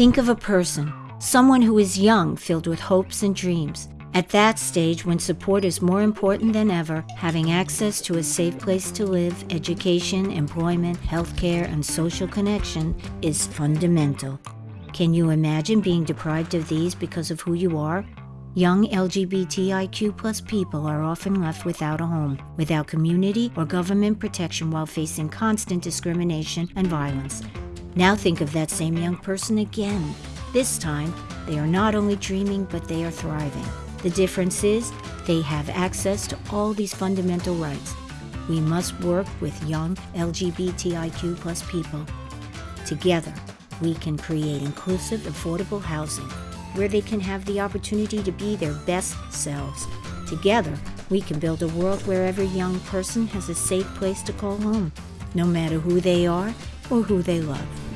Think of a person, someone who is young, filled with hopes and dreams. At that stage, when support is more important than ever, having access to a safe place to live, education, employment, healthcare, and social connection is fundamental. Can you imagine being deprived of these because of who you are? Young LGBTIQ plus people are often left without a home, without community or government protection while facing constant discrimination and violence. Now think of that same young person again. This time, they are not only dreaming, but they are thriving. The difference is they have access to all these fundamental rights. We must work with young LGBTIQ plus people. Together, we can create inclusive, affordable housing where they can have the opportunity to be their best selves. Together, we can build a world where every young person has a safe place to call home, no matter who they are or who they love.